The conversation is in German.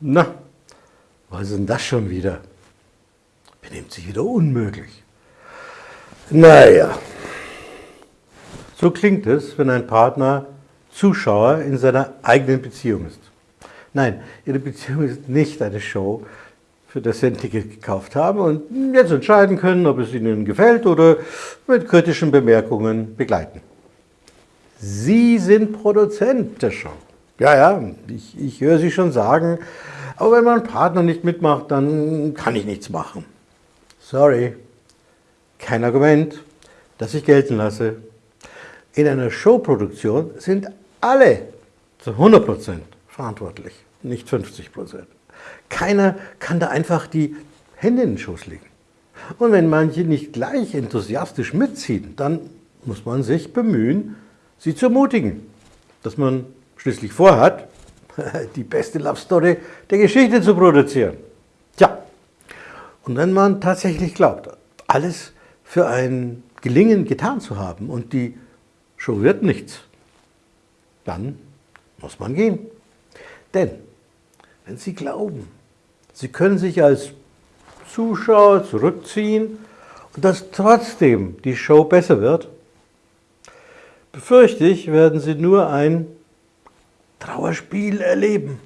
Na, was ist denn das schon wieder? Benimmt sich wieder unmöglich. Naja, so klingt es, wenn ein Partner Zuschauer in seiner eigenen Beziehung ist. Nein, Ihre Beziehung ist nicht eine Show, für das Sie ein Ticket gekauft haben und jetzt entscheiden können, ob es Ihnen gefällt oder mit kritischen Bemerkungen begleiten. Sie sind Produzent der Show. Ja, ja, ich, ich höre Sie schon sagen, aber wenn mein Partner nicht mitmacht, dann kann ich nichts machen. Sorry, kein Argument, das ich gelten lasse. In einer Showproduktion sind alle zu 100% verantwortlich, nicht 50%. Keiner kann da einfach die Hände in den Schoß legen. Und wenn manche nicht gleich enthusiastisch mitziehen, dann muss man sich bemühen, sie zu ermutigen, dass man schließlich vorhat, die beste Love Story der Geschichte zu produzieren. Tja, und wenn man tatsächlich glaubt, alles für ein Gelingen getan zu haben und die Show wird nichts, dann muss man gehen. Denn wenn Sie glauben, Sie können sich als Zuschauer zurückziehen und dass trotzdem die Show besser wird, befürchte ich, werden Sie nur ein Trauerspiel erleben.